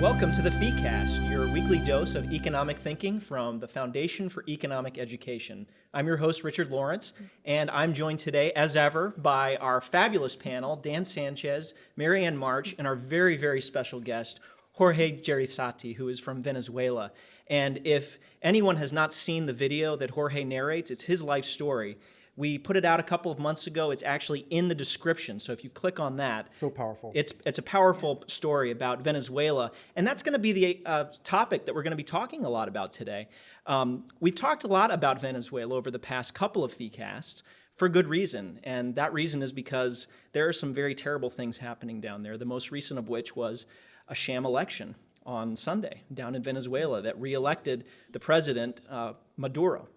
Welcome to the FEEcast, your weekly dose of economic thinking from the Foundation for Economic Education. I'm your host, Richard Lorenc, and I'm joined today, as ever, by our fabulous panel, Dan Sanchez, Marianne March, and our very, very special guest, Jorge Jraissati, who is from Venezuela. And if anyone has not seen the video that Jorge narrates, it's his life story. We put it out a couple of months ago. It's actually in the description. So if you click on that, So powerful. it's it's a powerful yes. story about Venezuela, and that's going to be the uh, topic that we're going to be talking a lot about today. Um, we've talked a lot about Venezuela over the past couple of FEEcasts for good reason, and that reason is because there are some very terrible things happening down there. The most recent of which was a sham election on Sunday down in Venezuela that reelected the president uh, Maduro.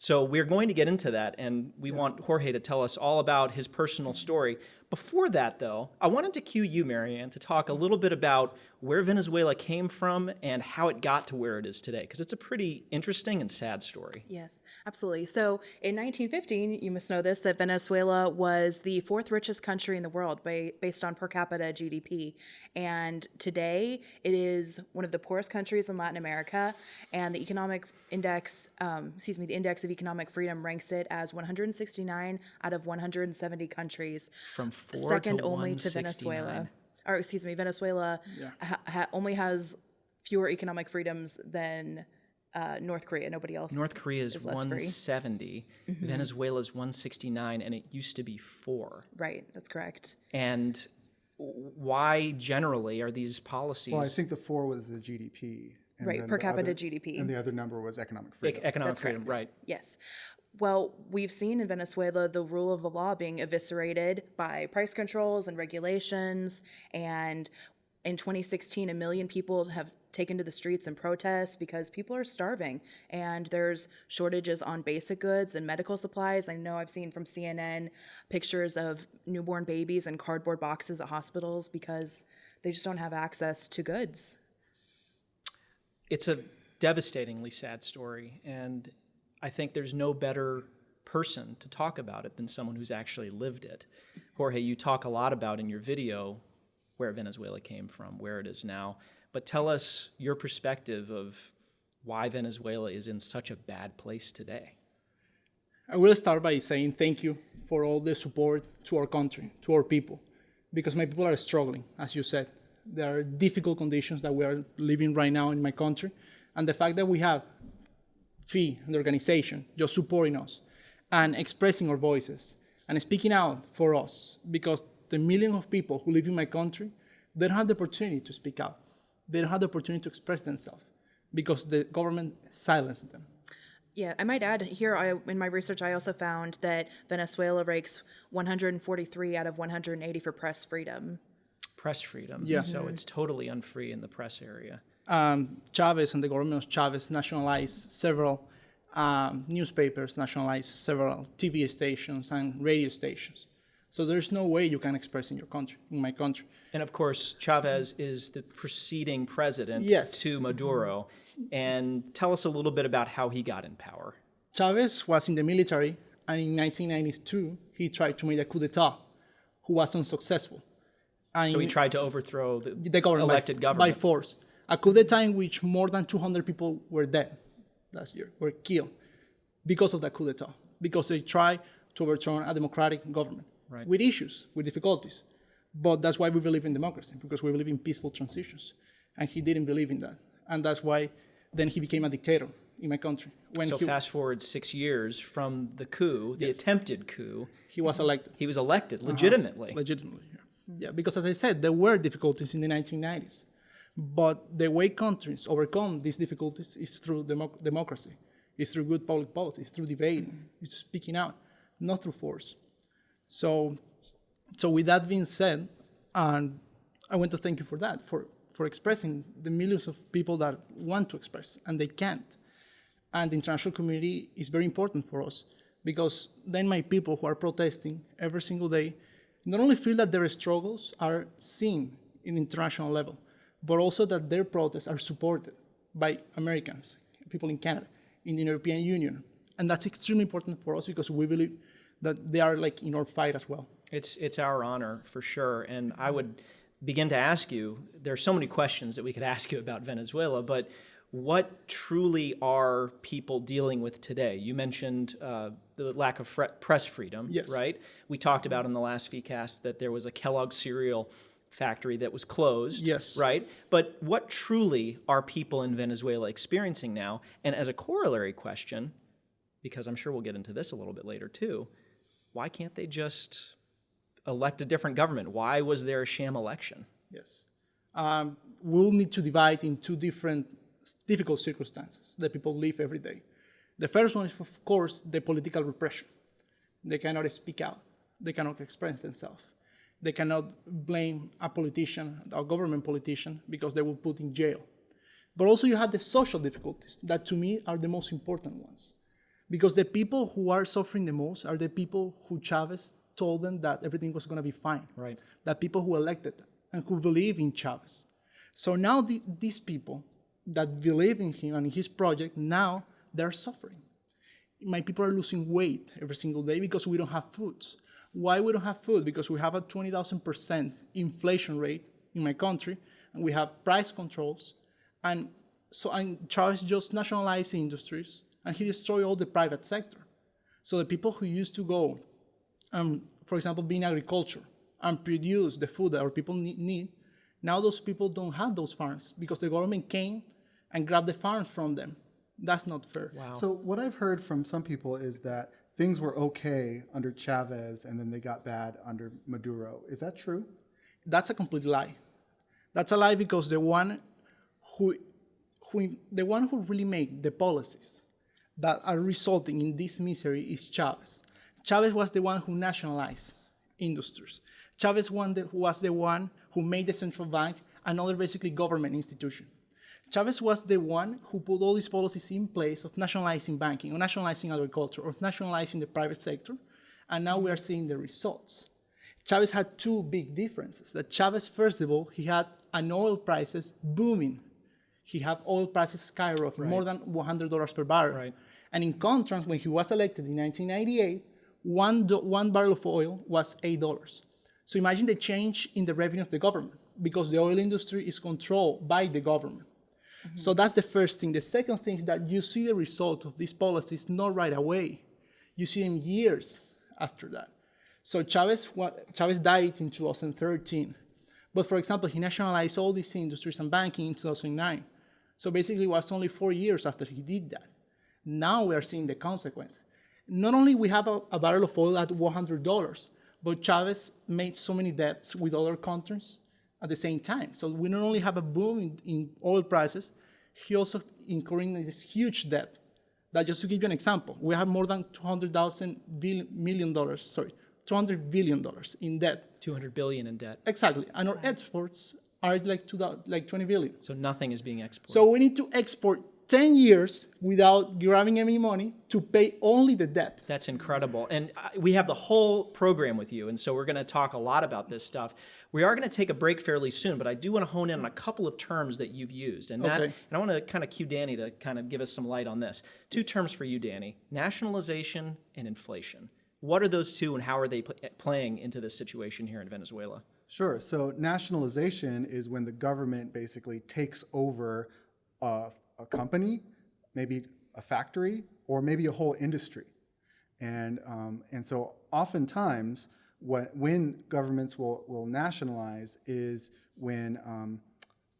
So we're going to get into that, and we want Jorge to tell us all about his personal story. Before that, though, I wanted to cue you, Marianne, to talk a little bit about where Venezuela came from and how it got to where it is today, because it's a pretty interesting and sad story. Yes, absolutely. So in 1915, you must know this, that Venezuela was the fourth richest country in the world by, based on per capita GDP. And today, it is one of the poorest countries in Latin America, and the economic index, um, excuse me, the index of economic freedom ranks it as 169 out of 170 countries. From second to only to Venezuela or excuse me, Venezuela yeah. ha, ha, only has fewer economic freedoms than uh, North Korea. Nobody else. North Korea is, is 170. Mm-hmm. Venezuela's 169, and it used to be four. Right, that's correct. And why generally are these policies? Well, I think the four was the GDP. right, per capita other, GDP. And the other number was economic freedom. economic that's freedom, correct. right. Yes. Well, we've seen in Venezuela the rule of the law being eviscerated by price controls and regulations. And in 2016, a million people have taken to the streets and protest because people are starving and there's shortages on basic goods and medical supplies. I know I've seen from CNN pictures of newborn babies in cardboard boxes at hospitals because they just don't have access to goods. It's a devastatingly sad story. And I think there's no better person to talk about it than someone who's actually lived it. Jorge, you talk a lot about in your video where Venezuela came from, where it is now, but tell us your perspective of why Venezuela is in such a bad place today. I will start by saying thank you for all the support to our country, to our people, because my people are struggling, as you said. There are difficult conditions that we are living right now in my country, and the fact that we have fee and the organization just supporting us and expressing our voices and speaking out for us because the millions of people who live in my country, they don't have the opportunity to speak out. They don't have the opportunity to express themselves because the government silenced them. Yeah, I might add here I, in my research, I also found that Venezuela ranks 143 out of 180 for press freedom. Press freedom. Yeah. So it's totally unfree in the press area um, Chavez and the government of Chavez nationalized several um, newspapers, nationalized several TV stations and radio stations. So there's no way you can express in your country, in my country. And of course, Chavez is the preceding president yes. to Maduro. And tell us a little bit about how he got in power. Chavez was in the military, and in 1992, he tried to make a coup d'etat, who was unsuccessful. And so he tried to overthrow the, the government elected by, government by force a coup d'etat in which more than 200 people were dead last year, were killed because of that coup d'etat, because they tried to overturn a democratic government right. with issues, with difficulties. But that's why we believe in democracy, because we believe in peaceful transitions. And he didn't believe in that. And that's why then he became a dictator in my country. When so he, fast forward six years from the coup, the yes. attempted coup. He was elected. He was elected legitimately. Uh -huh. Legitimately, yeah. yeah. Because as I said, there were difficulties in the 1990s. But the way countries overcome these difficulties is through democ democracy, is through good public policy, it's through debate, it's speaking out, not through force. So, so with that being said, and I want to thank you for that, for, for expressing the millions of people that want to express and they can't. And the international community is very important for us because then my people who are protesting every single day not only feel that their struggles are seen in international level, but also that their protests are supported by Americans, people in Canada, in the European Union. And that's extremely important for us because we believe that they are like in our fight as well. It's it's our honor for sure, and I would begin to ask you. there are so many questions that we could ask you about Venezuela, but what truly are people dealing with today? You mentioned uh, the lack of press freedom, Yes. right? We talked about in the last FEEcast that there was a Kellogg cereal factory that was closed, Yes. right? But what truly are people in Venezuela experiencing now? And as a corollary question, because I'm sure we'll get into this a little bit later too, why can't they just elect a different government? Why was there a sham election? Yes. Um, we'll need to divide in two different difficult circumstances that people live every day. The first one is, of course, the political repression. They cannot speak out. They cannot express themselves. They cannot blame a politician, a government politician, because they will put in jail. But also you have the social difficulties that to me are the most important ones. Because the people who are suffering the most are the people who Chavez told them that everything was going to be fine. Right. That people who elected them and who believe in Chavez. So now the, these people that believe in him and his project, now they're suffering. My people are losing weight every single day because we don't have foods. Why we don't have food? Because we have a 20,000% inflation rate in my country, and we have price controls, and so and Chavez just nationalized industries, and he destroyed all the private sector. So the people who used to go, um, for example, be in agriculture and produce the food that our people need, need, now those people don't have those farms because the government came and grabbed the farms from them. That's not fair. Wow. So what I've heard from some people is that things were okay under Chavez and then they got bad under Maduro. Is that true? That's a complete lie. That's a lie because the one who, who the one who really made the policies that are resulting in this misery is Chavez. Chavez was the one who nationalized industries. Chavez was the one who made the central bank another basically government institution. Chavez was the one who put all these policies in place of nationalizing banking, of nationalizing agriculture, of nationalizing the private sector, and now we are seeing the results. Chavez had two big differences. That Chavez, first of all, he had an oil prices booming. He had oil prices skyrocketing, more than $100 per barrel. Right. And in contrast, when he was elected in 1998, one, one barrel of oil was $8. So imagine the change in the revenue of the government because the oil industry is controlled by the government. So mm-hmm. that's the first thing. The second thing is that you see the result of these policies not right away. You see them years after that. So Chavez, Chavez died in 2013. But for example, he nationalized all these industries and banking in 2009. So basically, it was only four years after he did that. Now we are seeing the consequence. Not only we have a, a barrel of oil at $100, but Chavez made so many debts with other countries at the same time. So we not only have a boom in, in oil prices, he also incurring this huge debt. That just to give you an example, we have more than 200,000 million dollars, sorry, 200 billion dollars in debt. 200 billion in debt. Exactly, and our exports are like two, like 20 billion. So nothing is being exported. So we need to export 10 years without grabbing any money to pay only the debt. That's incredible. And uh, we have the whole program with you, and so we're going to talk a lot about this stuff. We are going to take a break fairly soon, but I do want to hone in on a couple of terms that you've used. And that Okay. and I want to kind of cue Danny to kind of give us some light on this. Two terms for you, Danny. Nationalization and inflation. What are those two and how are they pl- playing into this situation here in Venezuela? Sure. So nationalization is when the government basically takes over a, a company, maybe a factory, or maybe a whole industry. And, um, and so oftentimes, what, when governments will, will nationalize is when, um,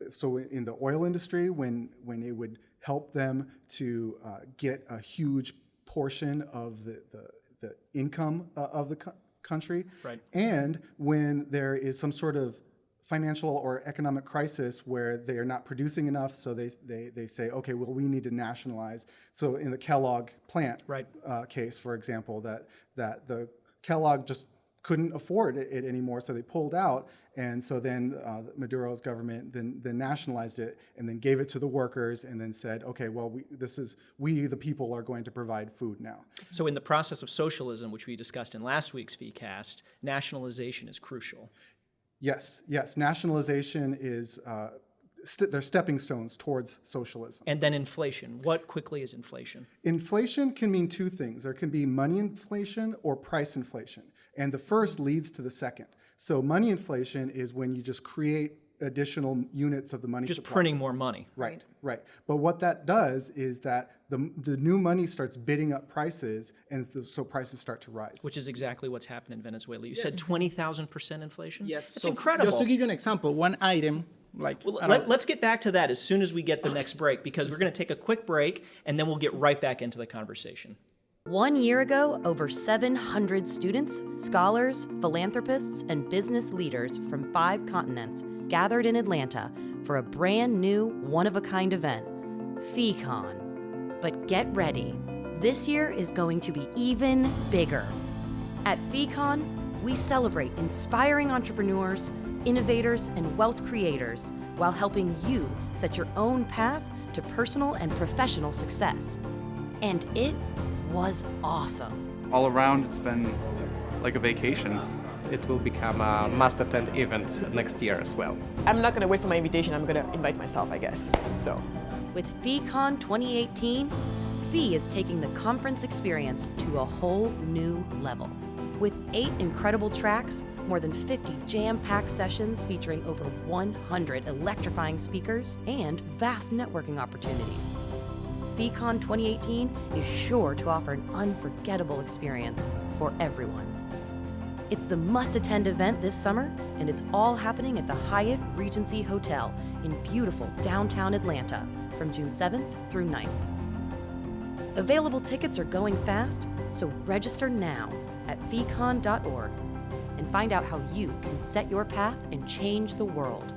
so in the oil industry, when, when it would help them to uh, get a huge portion of the, the, the income uh, of the co- country. Right. And when there is some sort of financial or economic crisis where they are not producing enough, so they, they, they say, okay, well, we need to nationalize. So in the Kellogg plant Right. uh, case, for example, that, that the Kellogg just couldn't afford it, anymore, so they pulled out. And so then uh, Maduro's government then, then nationalized it and then gave it to the workers and then said, okay, well, we, this is, we, the people, are going to provide food now. So, in the process of socialism, which we discussed in last week's FEEcast, nationalization is crucial. Yes, yes. Nationalization is uh, st- they're stepping stones towards socialism. And then inflation. What quickly is inflation? Inflation can mean two things. There can be money inflation or price inflation. And the first leads to the second. So money inflation is when you just create additional units of the money Just supply. printing more money. Right, right. But what that does is that the, the new money starts bidding up prices, and the, so prices start to rise. Which is exactly what's happened in Venezuela. You said 20,000% inflation? Yes. It's So incredible. Just to give you an example, one item like Well, let, let's get back to that as soon as we get the next break because we're going to take a quick break and then we'll get right back into the conversation. One year ago, over 700 students, scholars, philanthropists, and business leaders from five continents gathered in Atlanta for a brand new, one of a kind event, FeeCon. But get ready, this year is going to be even bigger. At FeeCon, we celebrate inspiring entrepreneurs, innovators, and wealth creators while helping you set your own path to personal and professional success. And it was awesome. all around it's been like a vacation it will become a must attend event next year as well. I'm not going to wait for my invitation. I'm going to invite myself, I guess. So, With FeeCon 2018, Fee is taking the conference experience to a whole new level. With eight incredible tracks, more than 50 jam packed sessions featuring over 100 electrifying speakers, and vast networking opportunities. FeeCon 2018 is sure to offer an unforgettable experience for everyone. It's the must attend event this summer, and it's all happening at the Hyatt Regency Hotel in beautiful downtown Atlanta from June 7th through 9th. Available tickets are going fast, so register now at feecon.org and find out how you can set your path and change the world.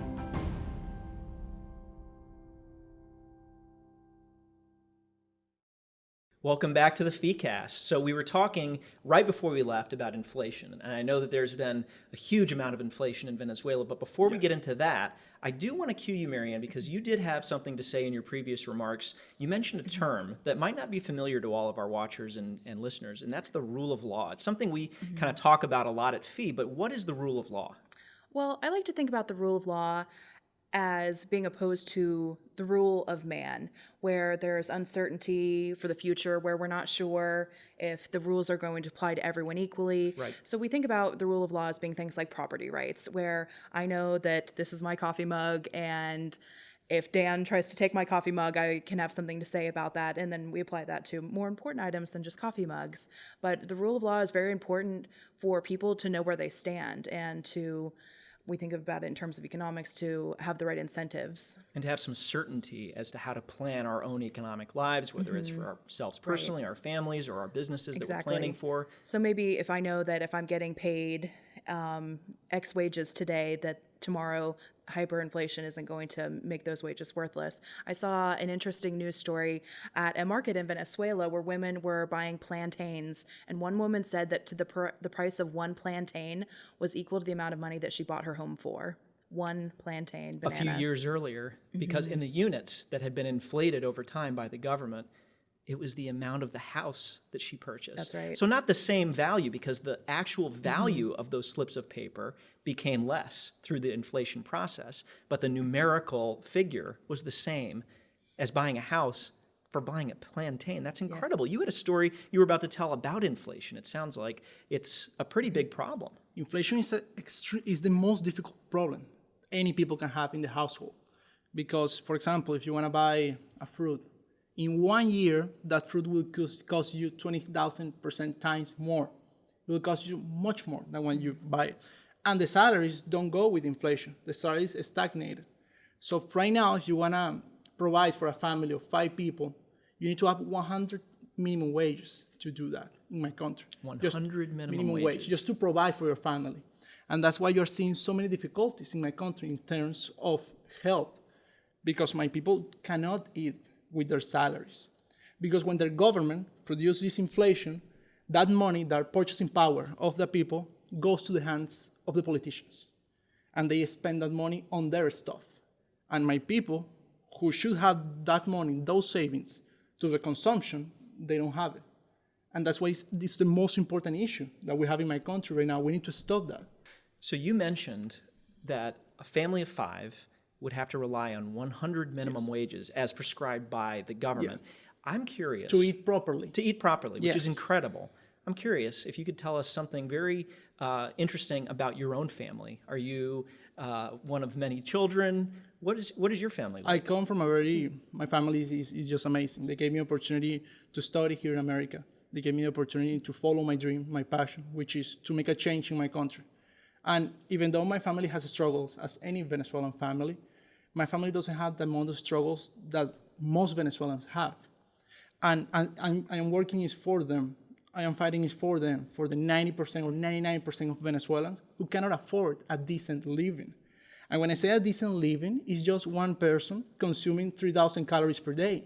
Welcome back to the FeeCast. So we were talking right before we left about inflation, and I know that there's been a huge amount of inflation in Venezuela. But before we get into that, I do want to cue you, Marianne, because you did have something to say in your previous remarks. You mentioned a mm-hmm. term that might not be familiar to all of our watchers and, and listeners, and that's the rule of law. It's something we mm-hmm. kind of talk about a lot at Fee, but what is the rule of law? Well, I like to think about the rule of law as being opposed to the rule of man, where there's uncertainty for the future, where we're not sure if the rules are going to apply to everyone equally. Right. So we think about the rule of law as being things like property rights, where I know that this is my coffee mug and if Dan tries to take my coffee mug, I can have something to say about that. And then we apply that to more important items than just coffee mugs. But the rule of law is very important for people to know where they stand and to, we think about it in terms of economics, to have the right incentives. and to have some certainty as to how to plan our own economic lives, whether it's for mm-hmm. ourselves personally, our families, or our businesses that we're planning for. So maybe if I know that if I'm getting paid um, X wages today, that tomorrow hyperinflation isn't going to make those wages worthless. I saw an interesting news story at a market in Venezuela where women were buying plantains, and one woman said that to the pr- the price of one plantain was equal to the amount of money that she bought her home for. One plantain a few years earlier because in the units that had been inflated over time by the government it was the amount of the house that she purchased. That's right. so not the same value because the actual mm-hmm. value of those slips of paper became less through the inflation process but the numerical figure was the same as buying a house for buying a plantain. That's incredible. You had a story you were about to tell about inflation. It sounds like it's a pretty big problem. Inflation is, a extre- is the most difficult problem any people can have in the household. Because, for example, if you want to buy a fruit, in one year, that fruit will cost, you 20,000% times more. It will cost you much more than when you buy it. And the salaries don't go with inflation. The salaries stagnated. So right now, if you want to provide for a family of five people, you need to have 100 minimum wages to do that in my country. Just 100 minimum wage, wages. just to provide for your family. And that's why you're seeing so many difficulties in my country in terms of health, because my people cannot eat with their salaries. Because when their government produces this inflation, that money, that purchasing power of the people, goes to the hands of the politicians. And they spend that money on their stuff. And my people, who should have that money, those savings, to the consumption, they don't have it. And that's why it's, it's the most important issue that we have in my country right now. We need to stop that. So you mentioned that a family of five would have to rely on 100 minimum wages as prescribed by the government. I'm curious To eat properly. to eat properly, which is incredible. I'm curious if you could tell us something very uh, interesting about your own family. Are you uh, one of many children? What is what is your family like? I come from a very, my family is, is, is just amazing. They gave me opportunity to study here in America. They gave me the opportunity to follow my dream, my passion, which is to make a change in my country. And even though my family has struggles, as any Venezuelan family, my family doesn't have the amount of struggles that most Venezuelans have. And, and I'm, I am working is for them. I am fighting is for them, for the 90% or 99% of Venezuelans who cannot afford a decent living. And when I say a decent living, it's just one person consuming 3,000 calories per day.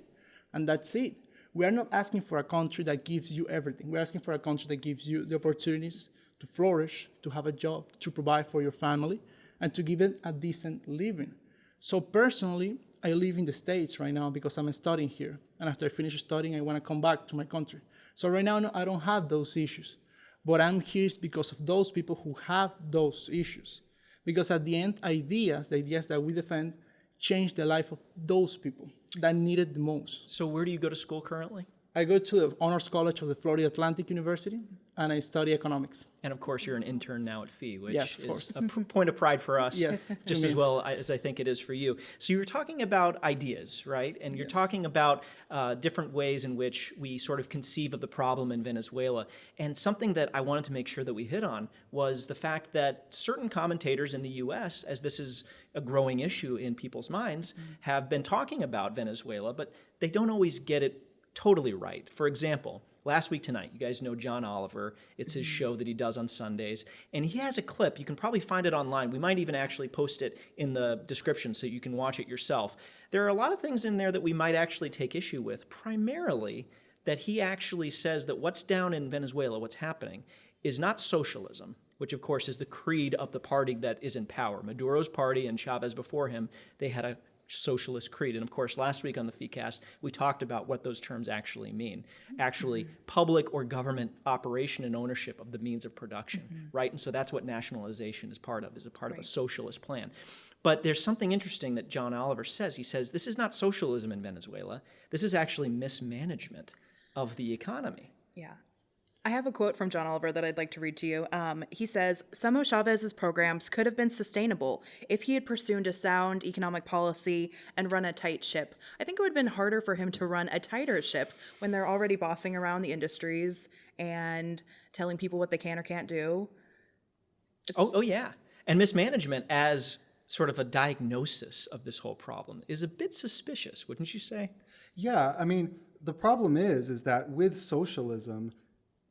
And that's it. We are not asking for a country that gives you everything. We're asking for a country that gives you the opportunities to flourish, to have a job, to provide for your family, and to give it a decent living. So personally, I live in the States right now because I'm studying here. And after I finish studying, I want to come back to my country. So right now, no, I don't have those issues. But I'm here because of those people who have those issues. Because at the end, ideas, the ideas that we defend, change the life of those people that need it the most. so where do you go to school currently? I go to the Honors College of the Florida Atlantic University, and I study economics. And of course, you're an intern now at FEE, which Yes, is a point of pride for us, Yes, just as well as I think it is for you. So you were talking about ideas, right? And you're talking about uh, different ways in which we sort of conceive of the problem in Venezuela. And something that I wanted to make sure that we hit on was the fact that certain commentators in the U.S., as this is a growing issue in people's minds, have been talking about Venezuela, but they don't always get it totally right. For example, last week tonight, you guys know John Oliver. It's his show that he does on Sundays. And he has a clip. You can probably find it online. We might even actually post it in the description so you can watch it yourself. There are a lot of things in there that we might actually take issue with, primarily that he actually says that what's down in Venezuela, what's happening, is not socialism, which of course is the creed of the party that is in power. Maduro's party and Chavez before him, they had a socialist creed. And of course, last week on the FECAST, we talked about what those terms actually mean. Actually, mm-hmm. public or government operation and ownership of the means of production, mm-hmm. right? And so that's what nationalization is part of, is a part of a socialist plan. But there's something interesting that John Oliver says. He says, this is not socialism in Venezuela. This is actually mismanagement of the economy. Yeah. I have a quote from John Oliver that I'd like to read to you. Um, he says, Some of Chavez's programs could have been sustainable if he had pursued a sound economic policy and run a tight ship. I think it would have been harder for him to run a tighter ship when they're already bossing around the industries and telling people what they can or can't do. Oh, oh yeah. And mismanagement as sort of a diagnosis of this whole problem is a bit suspicious, wouldn't you say? Yeah, I mean, the problem is, is that with socialism,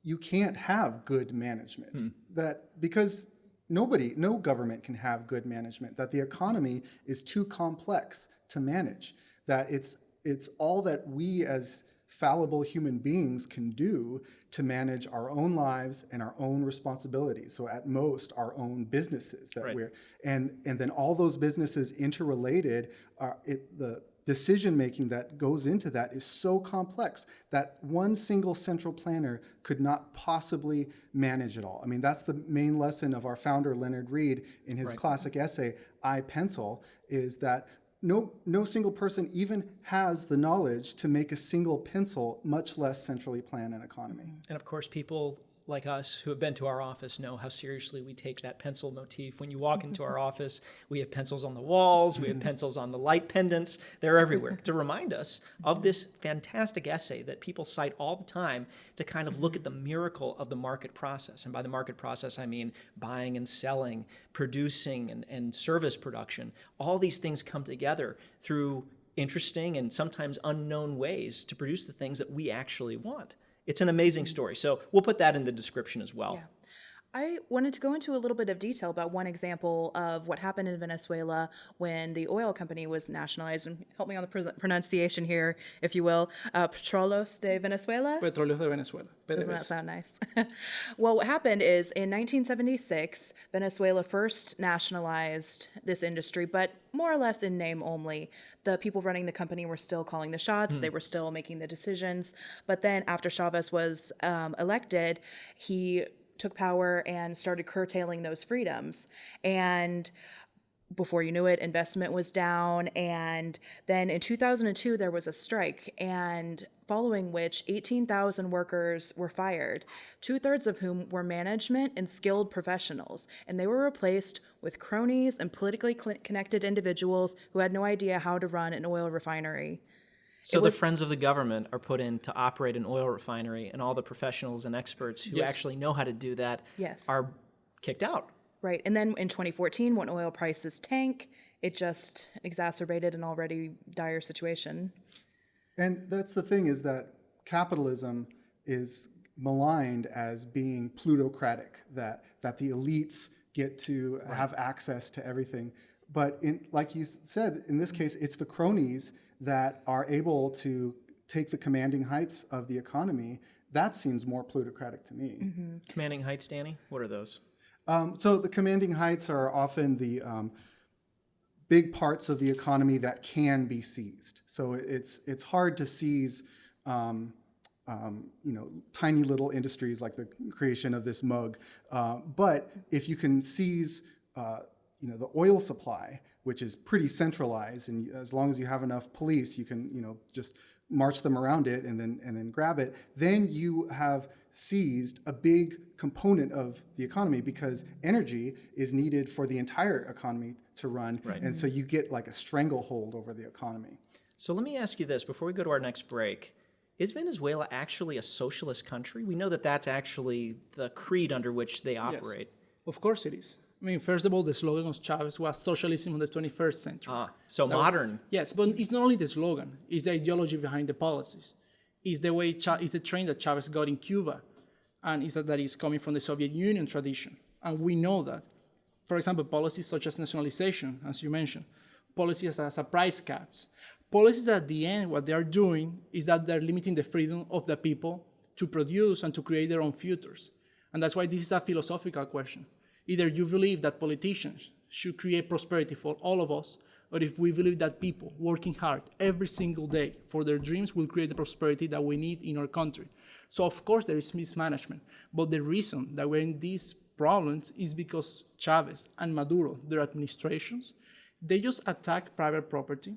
you can't have good management. Hmm. That because nobody, no government can have good management. That the economy is too complex to manage. That it's it's all that we as fallible human beings can do to manage our own lives and our own responsibilities. So at most, our own businesses that Right. we're and and then all those businesses interrelated are it the decision making that goes into that is so complex that one single central planner could not possibly manage it all. I mean, that's the main lesson of our founder Leonard Read in his classic essay I Pencil is that no no single person even has the knowledge to make a single pencil, much less centrally plan an economy. And of course, people like us who have been to our office know how seriously we take that pencil motif. When you walk into our office, we have pencils on the walls, we have pencils on the light pendants, they're everywhere to remind us of this fantastic essay that people cite all the time to kind of look at the miracle of the market process. And by the market process, I mean buying and selling, producing and, and service production. All these things come together through interesting and sometimes unknown ways to produce the things that we actually want. It's an amazing story. So we'll put that in the description as well. Yeah. I wanted to go into a little bit of detail about one example of what happened in Venezuela when the oil company was nationalized. And help me on the pr- pronunciation here, if you will. Uh, Petrolos de Venezuela. Petróleos de Venezuela. Doesn't that sound nice? well, what happened is in 1976, Venezuela first nationalized this industry, but more or less in name only. The people running the company were still calling the shots, they were still making the decisions. But then after Chavez was um, elected, he took power and started curtailing those freedoms. And before you knew it, investment was down. And then in 2002, there was a strike, and following which 18,000 workers were fired, two thirds of whom were management and skilled professionals. And they were replaced with cronies and politically connected individuals who had no idea how to run an oil refinery. So the friends of the government are put in to operate an oil refinery, and all the professionals and experts who Yes. actually know how to do that Yes. are kicked out. Right. And then in 2014, when oil prices tank, it just exacerbated an already dire situation. And that's the thing is that capitalism is maligned as being plutocratic, that, that the elites get to have access to everything. But in, like you said, in this case, it's the cronies that are able to take the commanding heights of the economy. That seems more plutocratic to me. Commanding heights, Danny? What are those? Um, so the commanding heights are often the um, big parts of the economy that can be seized. So it's it's hard to seize, um, um, you know, tiny little industries like the creation of this mug. Uh, but if you can seize, uh, you know, the oil supply, which is pretty centralized, and as long as you have enough police, you can, you know, just march them around it and then and then grab it. Then you have seized a big component of the economy because energy is needed for the entire economy to run, and so you get like a stranglehold over the economy. So let me ask you this before we go to our next break. Is Venezuela actually a socialist country? We know that that's actually the creed under which they operate. Yes. Of course it is. I mean, first of all, the slogan of Chavez was socialism in the 21st century. Ah, so modern. Yes, but it's not only the slogan, it's the ideology behind the policies. It's the way, Cha- it's the train that Chavez got in Cuba, and it's that that is coming from the Soviet Union tradition. And we know that. For example, policies such as nationalization, as you mentioned, policies as a price caps, policies that at the end, what they are doing is that they're limiting the freedom of the people to produce and to create their own futures. And that's why this is a philosophical question. Either you believe that politicians should create prosperity for all of us, or if we believe that people working hard every single day for their dreams will create the prosperity that we need in our country. So of course there is mismanagement, but the reason that we're in these problems is because Chavez and Maduro, their administrations, they just attack private property,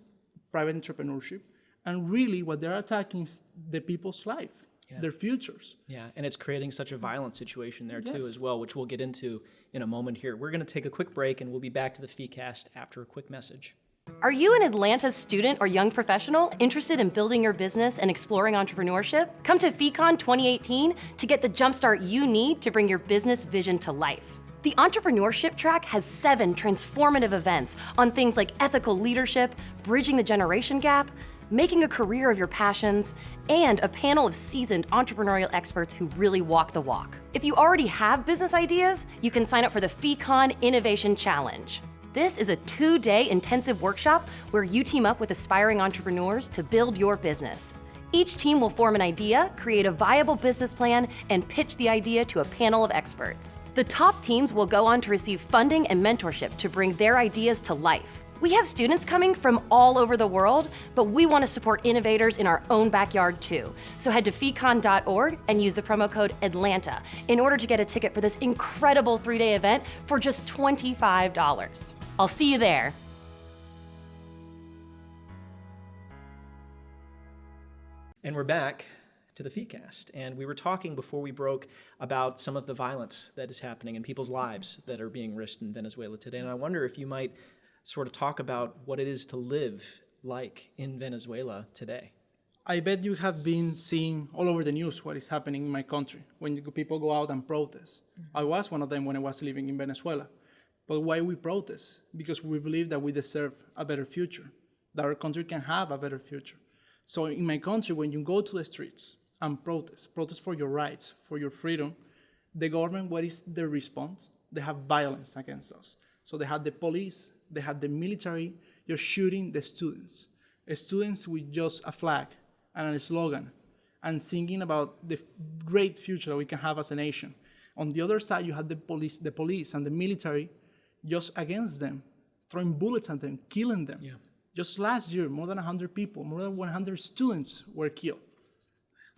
private entrepreneurship, and really what they're attacking is the people's life, their futures. Yeah, and it's creating such a violent situation there too Yes. as well, which we'll get into in a moment here. We're going to take a quick break and we'll be back to the FeeCast after a quick message. Are you an Atlanta student or young professional interested in building your business and exploring entrepreneurship? Come to FeeCon 2018 to get the jumpstart you need to bring your business vision to life. The entrepreneurship track has seven transformative events on things like ethical leadership, bridging the generation gap, making a career of your passions, and a panel of seasoned entrepreneurial experts who really walk the walk. If you already have business ideas, you can sign up for the FeeCon Innovation Challenge. This is a two day intensive workshop where you team up with aspiring entrepreneurs to build your business. Each team will form an idea, create a viable business plan, and pitch the idea to a panel of experts. The top teams will go on to receive funding and mentorship to bring their ideas to life. We have students coming from all over the world, but we want to support innovators in our own backyard too. So head to feecon.org and use the promo code ATLANTA in order to get a ticket for this incredible three day event for just $25. I'll see you there. And we're back to the FeeCast. And we were talking before we broke about some of the violence that is happening in people's lives that are being risked in Venezuela today. And I wonder if you might sort of talk about what it is to live like in Venezuela today. I bet you have been seeing all over the news what is happening in my country when people go out and protest. I was one of them when I was living in Venezuela. But why we protest? Because we believe that we deserve a better future, that our country can have a better future. So in my country, when you go to the streets and protest, protest for your rights, for your freedom, the government, what is their response? They have violence against us. So they have the police, they have the military, you're shooting the students. Students with just a flag and a slogan and singing about the great future that we can have as a nation. On the other side, you have the police, the police and the military just against them, throwing bullets at them, killing them. Just last year, more than 100 people, more than 100 students were killed.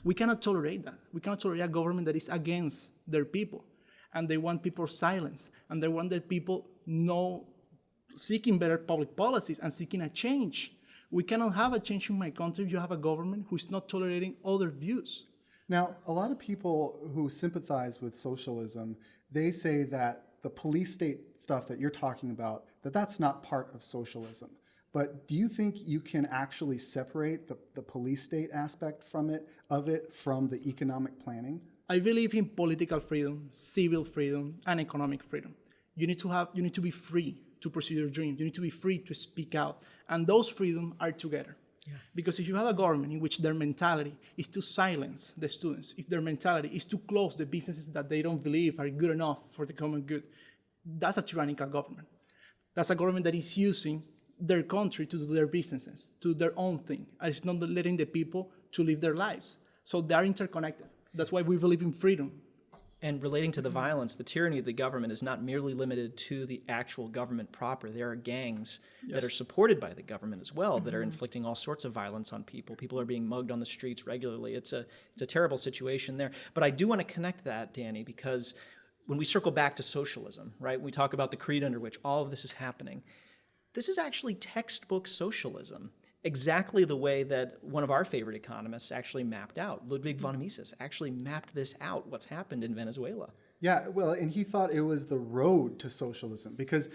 We cannot tolerate that. We cannot tolerate a government that is against their people. And they want people silence. And they want their people no seeking better public policies and seeking a change. We cannot have a change in my country if you have a government who is not tolerating other views. Now, a lot of people who sympathize with socialism, they say that the police state stuff that you're talking about, that that's not part of socialism. But do you think you can actually separate the, the police state aspect from it, of it, from the economic planning? I believe in political freedom, civil freedom, and economic freedom. You need to have, you need to be free to pursue your dream. You need to be free to speak out, and those freedom are together. Because if you have a government in which their mentality is to silence the students, if their mentality is to close the businesses that they don't believe are good enough for the common good, that's a tyrannical government. That's a government that is using their country to do their businesses, to do their own thing, and it's not letting the people to live their lives. So they are interconnected. That's why we believe in freedom. And relating to the violence, the tyranny of the government is not merely limited to the actual government proper. There are gangs that are supported by the government as well that are mm-hmm. inflicting all sorts of violence on people. People are being mugged on the streets regularly. It's a it's a terrible situation there. But I do want to connect that, Danny, because when we circle back to socialism, right? We talk about the creed under which all of this is happening. This is actually textbook socialism exactly the way that one of our favorite economists actually mapped out. Ludwig von Mises actually mapped this out, what's happened in Venezuela. Yeah, well, and he thought it was the road to socialism because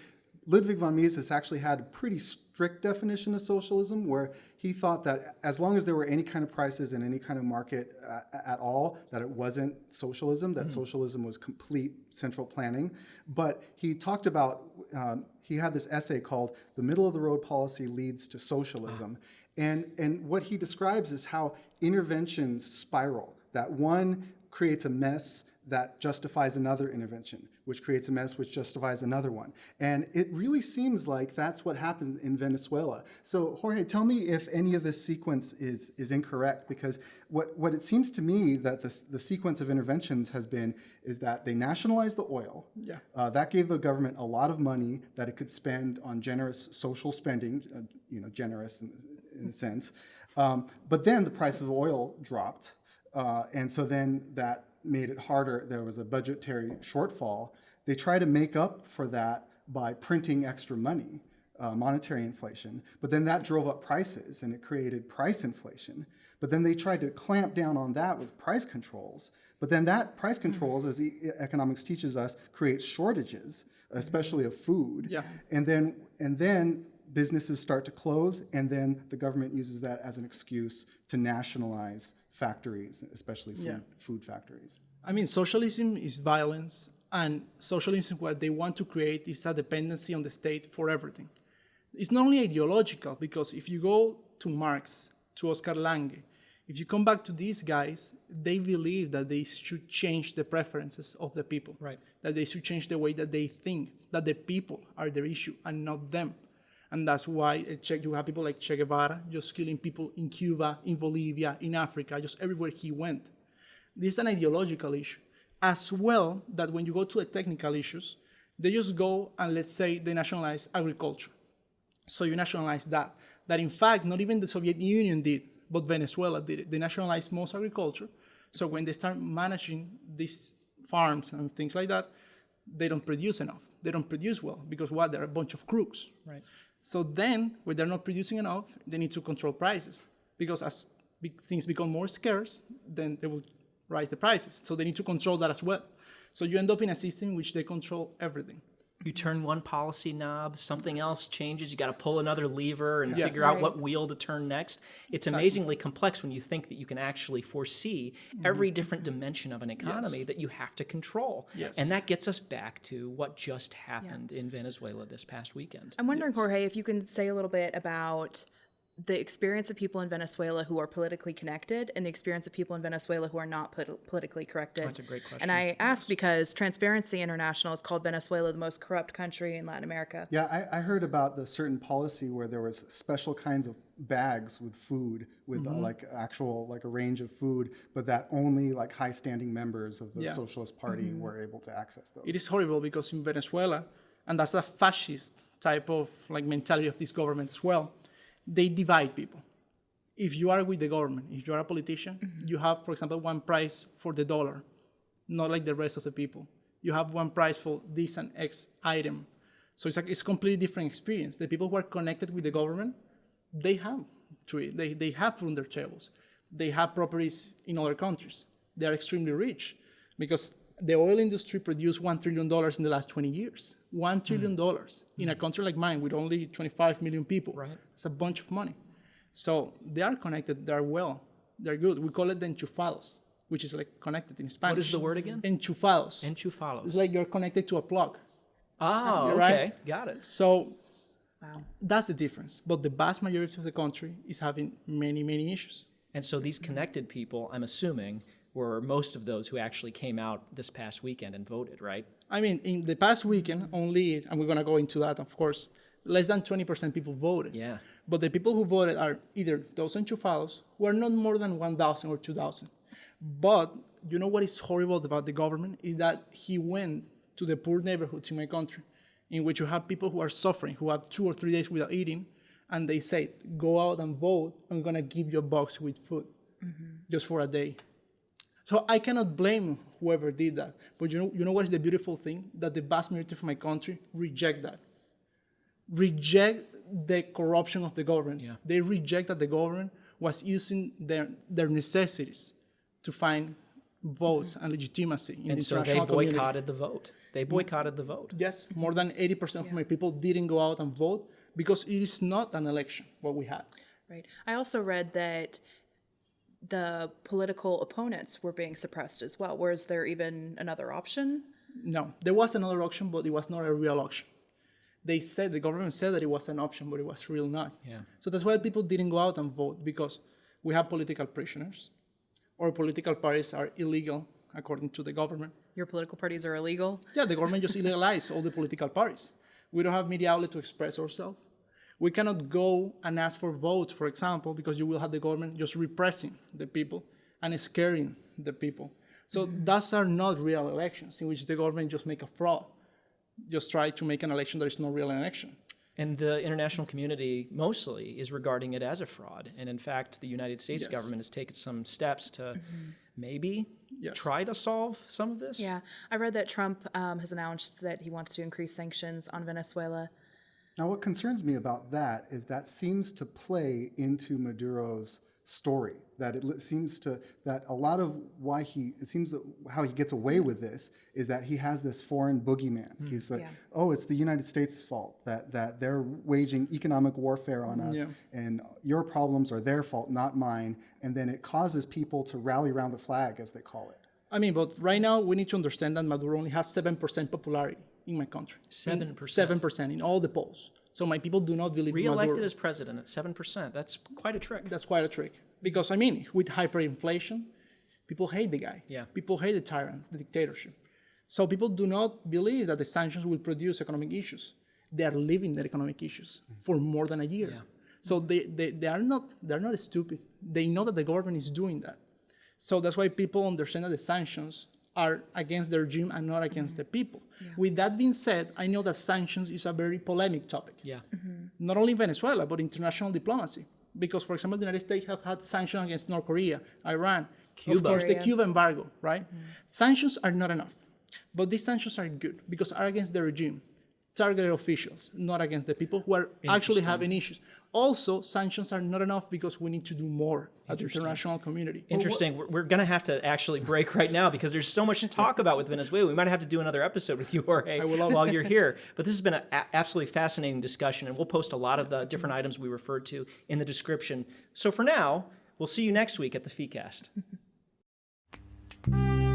Ludwig von Mises actually had a pretty strict definition of socialism where he thought that as long as there were any kind of prices in any kind of market uh, at all, that it wasn't socialism, that socialism was complete central planning. But he talked about, um, he had this essay called The Middle of the Road Policy Leads to Socialism. And, and what he describes is how interventions spiral, that one creates a mess that justifies another intervention, which creates a mess which justifies another one. And it really seems like that's what happened in Venezuela. So Jorge, tell me if any of this sequence is, is incorrect, because what, what it seems to me that the, the sequence of interventions has been is that they nationalized the oil. Yeah. Uh, that gave the government a lot of money that it could spend on generous social spending, uh, you know, generous in, in a sense. Um, but then the price of oil dropped. Uh, and so then that made it harder. There was a budgetary shortfall. They try to make up for that by printing extra money, uh, monetary inflation. But then that drove up prices and it created price inflation. But then they tried to clamp down on that with price controls. But then that price controls, as e- economics teaches us, creates shortages, especially of food. Yeah. And then and then businesses start to close, and then the government uses that as an excuse to nationalize factories, especially food, Yeah. food factories. I mean, socialism is violence, and socialism, what they want to create is a dependency on the state for everything. It's not only ideological, because if you go to Marx, to Oscar Lange, if you come back to these guys, they believe that they should change the preferences of the people. Right. That they should change the way that they think, that the people are their issue and not them. And that's why eh, Che, you have people like Che Guevara just killing people in Cuba, in Bolivia, in Africa, just everywhere he went. This is an ideological issue. As well, that when you go to the technical issues, they just go and let's say they nationalize agriculture. So you nationalize that. That in fact, not even the Soviet Union did, but Venezuela did it. They nationalized most agriculture. So when they start managing these farms and things like that, they don't produce enough. They don't produce well because what? They're a bunch of crooks. Right. So then, when they're not producing enough, they need to control prices because as things become more scarce, then they will rise the prices. So they need to control that as well. So you end up in a system in which they control everything. You turn one policy knob, something else changes. You got to pull another lever and Yes. figure out what wheel to turn next. It's amazingly complex when you think that you can actually foresee mm-hmm. every different dimension of an economy that you have to control. Yes. And that gets us back to what just happened in Venezuela this past weekend. I'm wondering, Jorge, if you can say a little bit about the experience of people in Venezuela who are politically connected and the experience of people in Venezuela who are not polit- politically connected. That's a great question. And I ask because Transparency International has called Venezuela the most corrupt country in Latin America. Yeah, I, I heard about the certain policy where there was special kinds of bags with food, with uh, like actual like a range of food, but that only like high-standing members of the Yeah. Socialist Party were able to access those. It is horrible because in Venezuela, and that's a fascist type of like mentality of this government as well, they divide people. If you are with the government, if you are a politician, mm-hmm. you have, for example, one price for the dollar, not like the rest of the people. You have one price for this and X item. So it's like it's completely different experience. The people who are connected with the government, they have tree, they, they have from their tables. They have properties in other countries. They are extremely rich because the oil industry produced $1 trillion in the last 20 years. $1 trillion mm. in a country like mine with only 25 million people. Right. It's a bunch of money. So they are connected, they are well, they're good. We call it the enchufados, which is like connected in Spanish. What is the word again? Enchufados. Enchufados. It's like you're connected to a plug. oh, Right. okay. Got it. So that's the difference. But the vast majority of the country is having many, many issues. And so these connected people, I'm assuming, were most of those who actually came out this past weekend and voted, right? I mean, in the past weekend, only, and we're going to go into that, of course, less than 20% people voted. Yeah. But the people who voted are either those enchufados, who are not more than 1,000 or 2,000. But you know what is horrible about the government is that he went to the poor neighborhoods in my country, in which you have people who are suffering, who have two or three days without eating, and they say, go out and vote, I'm gonna give you a box with food, mm-hmm. just for a day. So I cannot blame whoever did that. But you know, you know what is the beautiful thing? That the vast majority of my country reject that. Reject the corruption of the government. Yeah. They reject that the government was using their, their necessities to find votes and legitimacy in And the so they international community. boycotted the vote. They boycotted the vote. Yes, more than 80% of my people didn't go out and vote because it is not an election, what we had. Right. I also read that the political opponents were being suppressed as well. Was there even another option? No, there was another option, but it was not a real option. They said, the government said that it was an option, but it was real not. Yeah. So that's why people didn't go out and vote because we have political prisoners or political parties are illegal according to the government. Your political parties are illegal. Yeah, the government just illegalized all the political parties. We don't have media outlet to express ourselves. We cannot go and ask for votes, for example, because you will have the government just repressing the people and scaring the people. So those are not real elections in which the government just make a fraud, just try to make an election that is not real election. And the international community mostly is regarding it as a fraud. And in fact, the United States Yes. government has taken some steps to maybe Yes. try to solve some of this. Yeah. I read that Trump um, has announced that he wants to increase sanctions on Venezuela. Now, what concerns me about that is that seems to play into Maduro's story. That it seems to that a lot of why he it seems that how he gets away with this is that he has this foreign boogeyman. Hmm. He's like, Yeah. oh, it's the United States' fault that that they're waging economic warfare on us, Yeah. and your problems are their fault, not mine. And then it causes people to rally around the flag, as they call it. I mean, but right now we need to understand that Maduro only has 7% popularity in my country. 7%? 7% in all the polls. So my people do not believe Re-elected as president at 7%. That's quite a trick. That's quite a trick. Because, I mean, with hyperinflation, people hate the guy. Yeah. People hate the tyrant, the dictatorship. So people do not believe that the sanctions will produce economic issues. They are living their economic issues for more than a year. Yeah. So they, they, they are not they're not stupid. They know that the government is doing that. So that's why people understand that the sanctions are against the regime and not against the people. With that being said, I know that sanctions is a very polemic topic Yeah. Mm-hmm. not only in Venezuela, but international diplomacy. Because, for example, the United States have had sanctions against North Korea, Iran, Cuba. of course, the Syria. Cuba embargo, right? Mm-hmm. Sanctions are not enough. But these sanctions are good because are against the regime, targeted officials, not against the people who are actually having issues. Also, sanctions are not enough because we need to do more at the international community. Interesting. We're, we're going to have to actually break right now because there's so much to talk about with Venezuela. We might have to do another episode with you, Jorge, while you're here. But this has been an absolutely fascinating discussion, and we'll post a lot of the different mm-hmm. items we referred to in the description. So for now, we'll see you next week at the FEEcast.